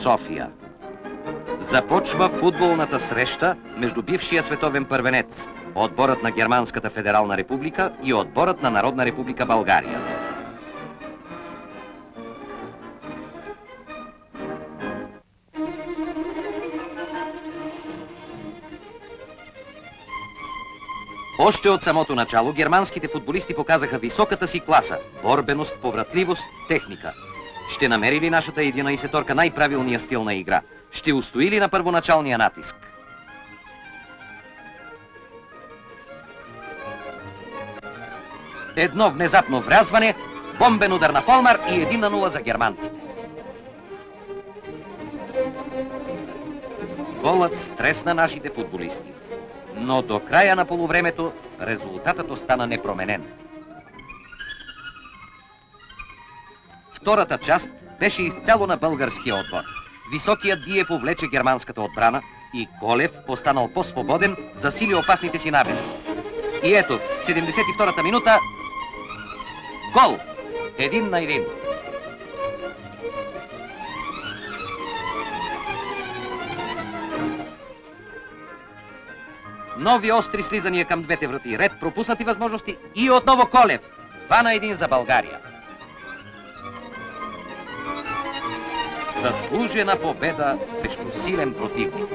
София. Започва футболната среща между бившия световен първенец, отборът на Германската федерална република и отборът на Народна република България. Още от самото начало германските футболисти показаха високата си класа – борбеност, повратливост, техника. Ще намери ли нашата 11-торка най-правилния стил на игра? Ще устои ли на първоначалния натиск? Едно внезапно врязване, бомбен удар на Фолмар и 1 на 0 за германците. Голът стресна нашите футболисти. Но до края на полувремето резултатът остана непроменен. Втората част беше изцяло на българския отбор. Високият Диев увлече германската отбрана и Колев, останал по-свободен, засили опасните си набези. И ето, 72-та минута, гол! Един на един. Нови остри слизания към двете врати, ред пропуснати възможности и отново Колев. Два на един за България. Заслужена победа срещу силен противник.